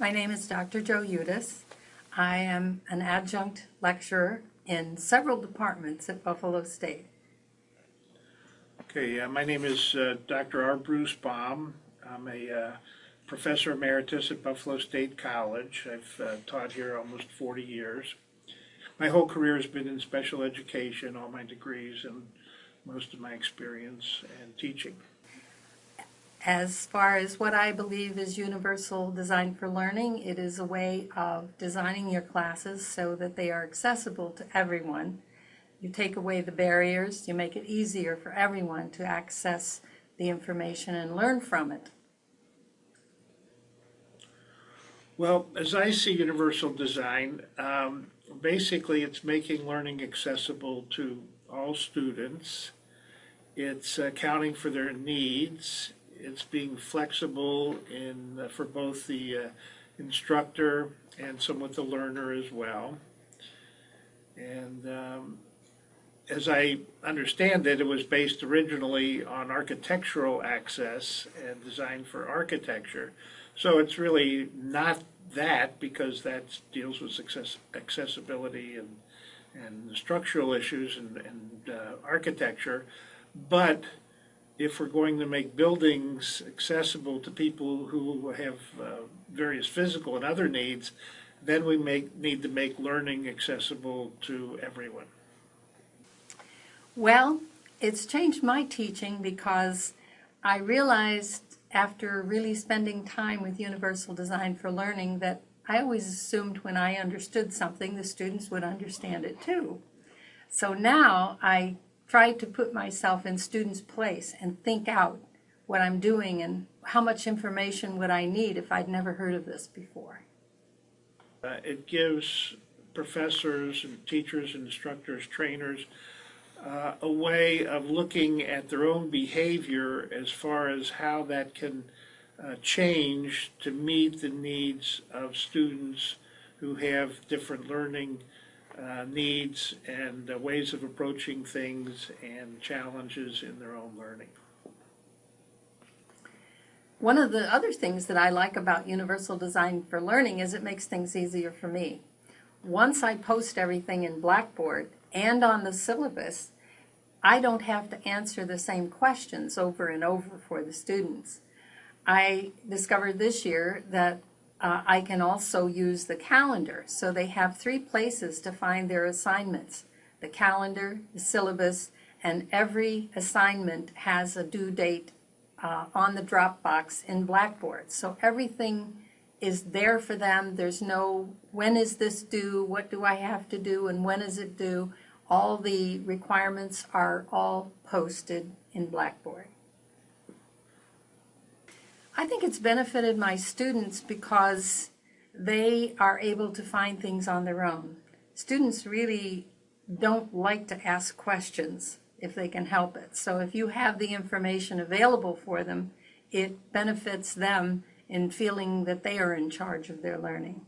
My name is Dr. Joe Udis. I am an adjunct lecturer in several departments at Buffalo State. Okay, uh, my name is uh, Dr. R. Bruce Baum. I'm a uh, professor emeritus at Buffalo State College. I've uh, taught here almost 40 years. My whole career has been in special education, all my degrees and most of my experience and teaching. As far as what I believe is universal design for learning, it is a way of designing your classes so that they are accessible to everyone. You take away the barriers, you make it easier for everyone to access the information and learn from it. Well, as I see universal design, um, basically it's making learning accessible to all students. It's accounting for their needs. It's being flexible in uh, for both the uh, instructor and somewhat the learner as well. And um, as I understand it, it was based originally on architectural access and designed for architecture. So it's really not that because that deals with access, accessibility and and structural issues and, and uh, architecture. But if we're going to make buildings accessible to people who have uh, various physical and other needs, then we make, need to make learning accessible to everyone. Well, it's changed my teaching because I realized after really spending time with Universal Design for Learning that I always assumed when I understood something, the students would understand it too. So now I try to put myself in students' place and think out what I'm doing and how much information would I need if I'd never heard of this before. Uh, it gives professors and teachers instructors, trainers, uh, a way of looking at their own behavior as far as how that can uh, change to meet the needs of students who have different learning uh, needs and uh, ways of approaching things and challenges in their own learning. One of the other things that I like about Universal Design for Learning is it makes things easier for me. Once I post everything in Blackboard and on the syllabus, I don't have to answer the same questions over and over for the students. I discovered this year that uh, I can also use the calendar. So they have three places to find their assignments. The calendar, the syllabus, and every assignment has a due date uh, on the Dropbox in Blackboard. So everything is there for them. There's no, when is this due? What do I have to do? And when is it due? All the requirements are all posted in Blackboard. I think it's benefited my students because they are able to find things on their own. Students really don't like to ask questions if they can help it. So if you have the information available for them, it benefits them in feeling that they are in charge of their learning.